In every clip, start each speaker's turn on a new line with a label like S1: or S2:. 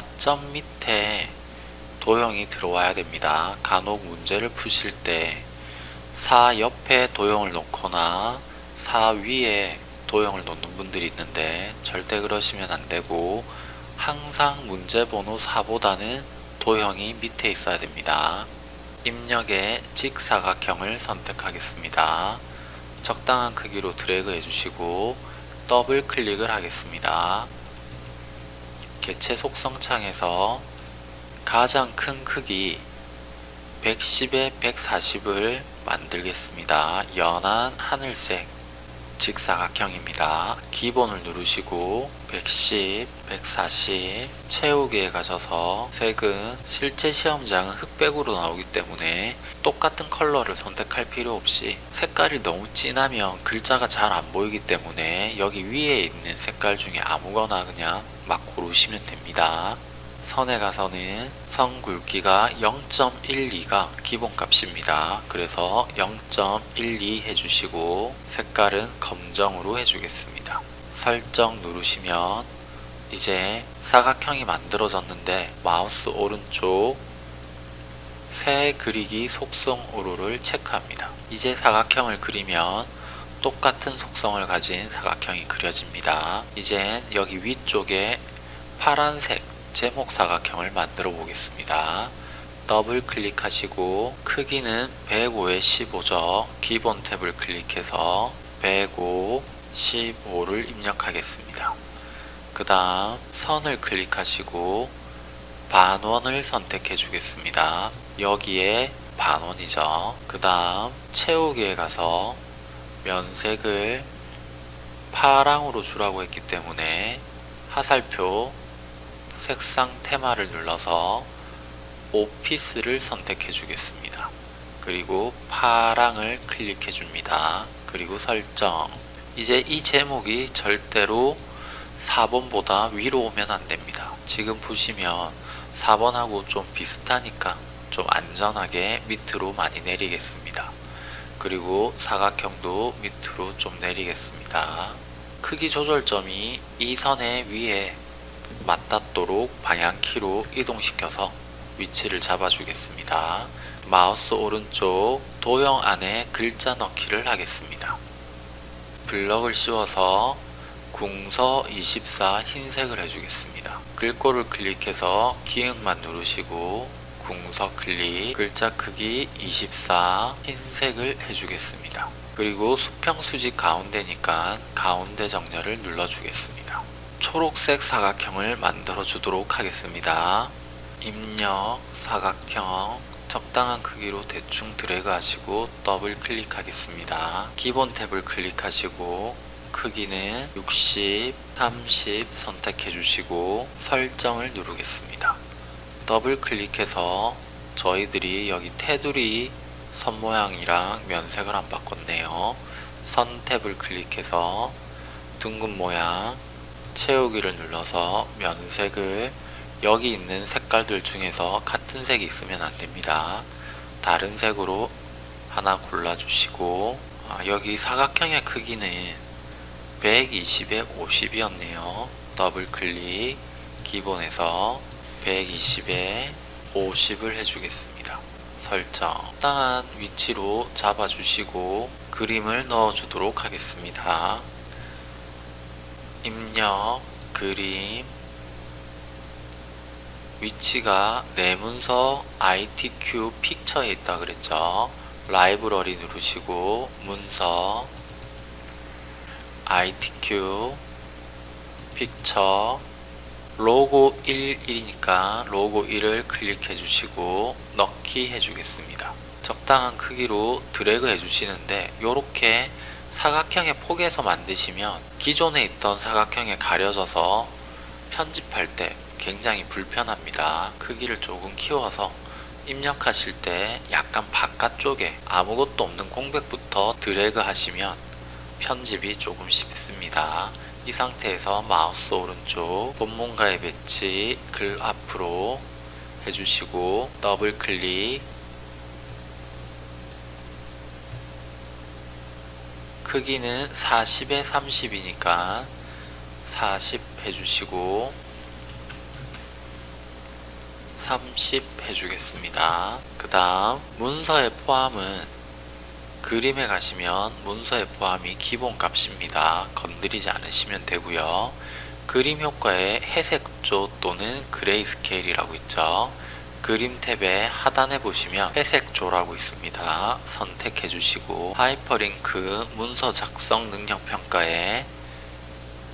S1: 4점 밑에 도형이 들어와야 됩니다. 간혹 문제를 푸실 때 4 옆에 도형을 놓거나 4 위에 도형을 놓는 분들이 있는데 절대 그러시면 안되고 항상 문제번호 4보다는 도형이 밑에 있어야 됩니다. 입력에 직사각형을 선택하겠습니다. 적당한 크기로 드래그 해주시고 더블 클릭을 하겠습니다. 개체 속성 창에서 가장 큰 크기 110에 140을 만들겠습니다. 연한 하늘색 직사각형입니다. 기본을 누르시고 110, 140 채우기에 가셔서 색은 실제 시험장은 흑백으로 나오기 때문에 똑같은 컬러를 선택할 필요 없이 색깔이 너무 진하면 글자가 잘 안 보이기 때문에 여기 위에 있는 색깔 중에 아무거나 그냥 막 고르시면 됩니다. 선에 가서는 선 굵기가 0.12가 기본값입니다. 그래서 0.12 해주시고 색깔은 검정으로 해주겠습니다. 설정 누르시면 이제 사각형이 만들어졌는데 마우스 오른쪽 새 그리기 속성 오류를 체크합니다. 이제 사각형을 그리면 똑같은 속성을 가진 사각형이 그려집니다. 이젠 여기 위쪽에 파란색 제목 사각형을 만들어 보겠습니다. 더블 클릭하시고 크기는 105에 15죠. 기본 탭을 클릭해서 105, 15를 입력하겠습니다. 그 다음 선을 클릭하시고 반원을 선택해 주겠습니다. 여기에 반원이죠. 그 다음 채우기에 가서 면색을 파랑으로 주라고 했기 때문에 화살표 색상 테마를 눌러서 오피스를 선택해 주겠습니다. 그리고 파랑을 클릭해 줍니다. 그리고 설정 이제 이 제목이 절대로 4번보다 위로 오면 안됩니다. 지금 보시면 4번하고 좀 비슷하니까 좀 안전하게 밑으로 많이 내리겠습니다. 그리고 사각형도 밑으로 좀 내리겠습니다. 크기 조절점이 이 선의 위에 맞닿도록 방향키로 이동시켜서 위치를 잡아주겠습니다. 마우스 오른쪽 도형 안에 글자 넣기를 하겠습니다. 블럭을 씌워서 궁서 24 흰색을 해주겠습니다. 글꼴을 클릭해서 기역만 누르시고 궁서 클릭 글자 크기 24 흰색을 해주겠습니다. 그리고 수평 수직 가운데니까 가운데 정렬을 눌러주겠습니다. 초록색 사각형을 만들어 주도록 하겠습니다. 입력 사각형 적당한 크기로 대충 드래그 하시고 더블 클릭하겠습니다. 기본 탭을 클릭하시고 크기는 60, 30 선택해 주시고 설정을 누르겠습니다. 더블 클릭해서 저희들이 여기 테두리 선 모양이랑 면색을 안 바꿨네요. 선 탭을 클릭해서 둥근 모양 채우기를 눌러서 면색을 여기 있는 색깔들 중에서 같은 색이 있으면 안됩니다. 다른 색으로 하나 골라주시고 아, 여기 사각형의 크기는 120에 50이었네요. 더블 클릭 기본에서 120에 50을 해주겠습니다. 설정 적당한 위치로 잡아주시고 그림을 넣어주도록 하겠습니다. 입력, 그림, 위치가 내문서 ITQ 픽처에 있다 그랬죠. 라이브러리 누르시고 문서 ITQ 픽처 로고 11이니까 로고 1을 클릭해 주시고 넣기 해 주겠습니다. 적당한 크기로 드래그 해 주시는데 이렇게 사각형의 폭에서 만드시면 기존에 있던 사각형에 가려져서 편집할 때 굉장히 불편합니다. 크기를 조금 키워서 입력하실 때 약간 바깥쪽에 아무것도 없는 공백부터 드래그 하시면 편집이 조금 쉽습니다. 이 상태에서 마우스 오른쪽 본문과의 배치 글 앞으로 해주시고 더블 클릭 크기는 40에 30이니까 40 해주시고 30 해주겠습니다. 그 다음 문서에 포함은 그림에 가시면 문서에 포함이 기본 값입니다. 건드리지 않으시면 되고요. 그림 효과에 회색조 또는 grayscale이라고 있죠. 그림 탭의 하단에 보시면 회색조라고 있습니다. 선택해 주시고 하이퍼링크 문서 작성 능력 평가에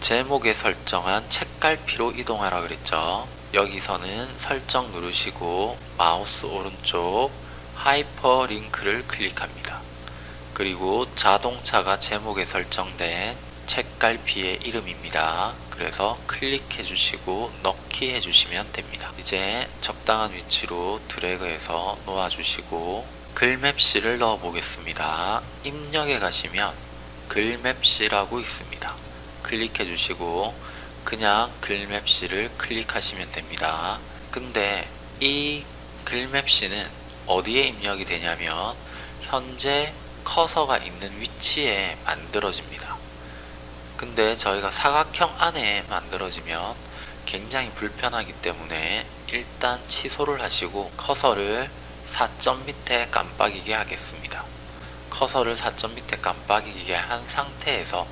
S1: 제목에 설정한 책갈피로 이동하라 그랬죠. 여기서는 설정 누르시고 마우스 오른쪽 하이퍼링크를 클릭합니다. 그리고 자동차가 제목에 설정된 책갈피의 이름입니다. 그래서 클릭해 주시고 넣기 해 주시면 됩니다. 이제 적당한 위치로 드래그해서 놓아 주시고 글맵시를 넣어 보겠습니다. 입력에 가시면 글맵시라고 있습니다. 클릭해 주시고 그냥 글맵시를 클릭하시면 됩니다. 근데 이 글맵시는 어디에 입력이 되냐면 현재 커서가 있는 위치에 만들어집니다. 근데 저희가 사각형 안에 만들어지면 굉장히 불편하기 때문에 일단 취소를 하시고 커서를 4점 밑에 깜빡이게 하겠습니다. 커서를 4점 밑에 깜빡이게 한 상태에서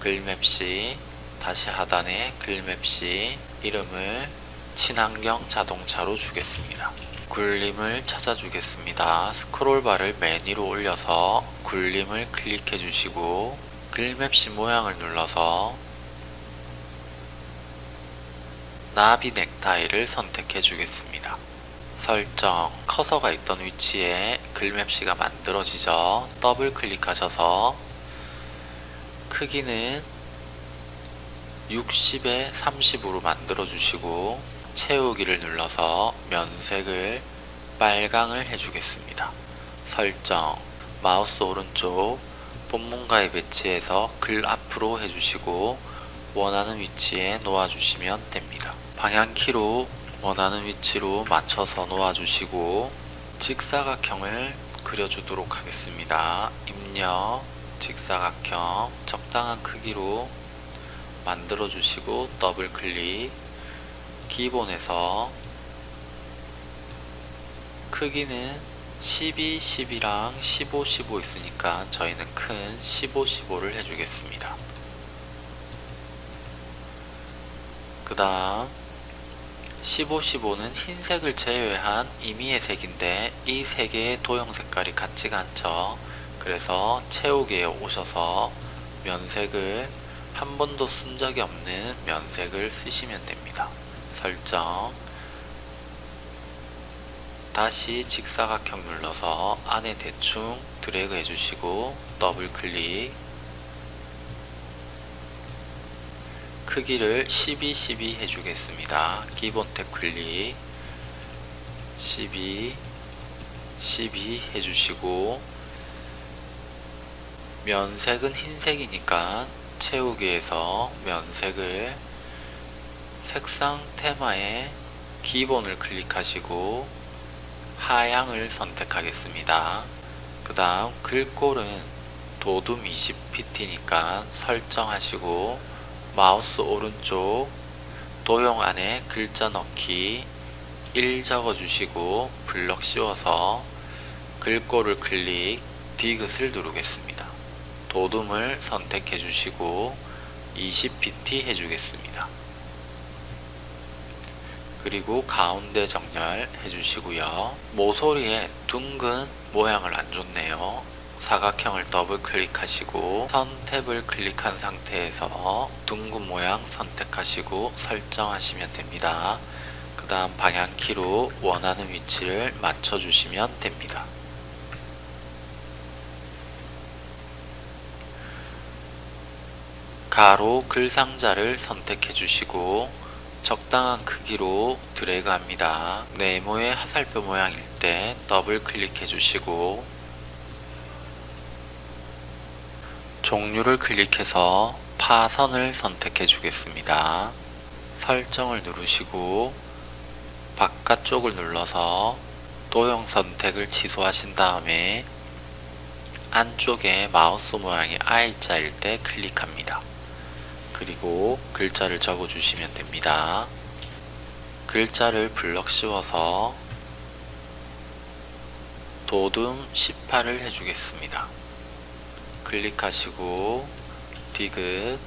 S1: 글맵시 다시 하단에 글맵시 이름을 친환경 자동차로 주겠습니다. 굴림을 찾아주겠습니다. 스크롤바를 맨 위로 올려서 굴림을 클릭해 주시고 글맵시 모양을 눌러서 나비 넥타이를 선택해 주겠습니다. 설정, 커서가 있던 위치에 글맵시가 만들어지죠. 더블 클릭하셔서 크기는 60에 30으로 만들어 주시고 채우기를 눌러서 면색을 빨강을 해주겠습니다. 설정 마우스 오른쪽 본문가에 배치해서 글 앞으로 해주시고 원하는 위치에 놓아주시면 됩니다. 방향키로 원하는 위치로 맞춰서 놓아주시고 직사각형을 그려주도록 하겠습니다. 입력 직사각형 적당한 크기로 만들어 주시고 더블 클릭 기본에서 크기는 12, 10이랑 15, 15 있으니까 저희는 큰 15, 15를 해주겠습니다. 그 다음 15, 15는 흰색을 제외한 임의의 색인데 이 세 개의 도형 색깔이 같지가 않죠. 그래서 채우기에 오셔서 면색을 한 번도 쓴 적이 없는 면색을 쓰시면 됩니다. 설정 다시 직사각형 눌러서 안에 대충 드래그 해주시고 더블 클릭 크기를 12, 12 해주겠습니다. 기본 탭 클릭 12, 12 해주시고 면색은 흰색이니까 채우기에서 면색을 색상 테마에 기본을 클릭하시고 하향을 선택하겠습니다. 그 다음 글꼴은 도둠 20pt니까 설정하시고 마우스 오른쪽 도형 안에 글자 넣기 1 적어주시고 블럭 씌워서 글꼴을 클릭 디귿을 누르겠습니다. 도둠을 선택해 주시고 20pt 해주겠습니다. 그리고 가운데 정렬 해주시고요. 모서리에 둥근 모양을 안 줬네요. 사각형을 더블 클릭하시고 선 탭을 클릭한 상태에서 둥근 모양 선택하시고 설정하시면 됩니다. 그 다음 방향키로 원하는 위치를 맞춰주시면 됩니다. 가로 글상자를 선택해 주시고 적당한 크기로 드래그 합니다. 네모의 화살표 모양일 때 더블 클릭해 주시고 종류를 클릭해서 파선을 선택해 주겠습니다. 설정을 누르시고 바깥쪽을 눌러서 도형 선택을 취소하신 다음에 안쪽에 마우스 모양이 I자일 때 클릭합니다. 그리고 글자를 적어 주시면 됩니다. 글자를 블럭 씌워서 도둠 18을 해주겠습니다. 클릭하시고 디귿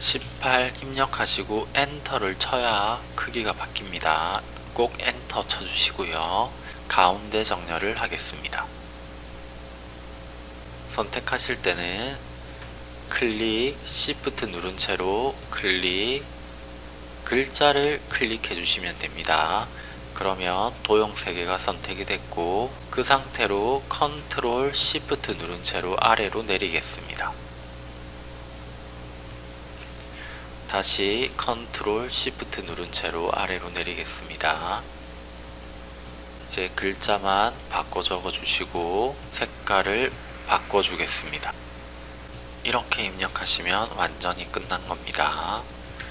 S1: 18 입력하시고 엔터를 쳐야 크기가 바뀝니다. 꼭 엔터 쳐주시고요. 가운데 정렬을 하겠습니다. 선택하실 때는 클릭, Shift 누른 채로 클릭, 글자를 클릭해 주시면 됩니다. 그러면 도형 3개가 선택이 됐고 그 상태로 컨트롤 Shift 누른 채로 아래로 내리겠습니다. 다시 컨트롤 Shift 누른 채로 아래로 내리겠습니다. 이제 글자만 바꿔 적어 주시고 색깔을 바꿔 주겠습니다. 이렇게 입력하시면 완전히 끝난 겁니다.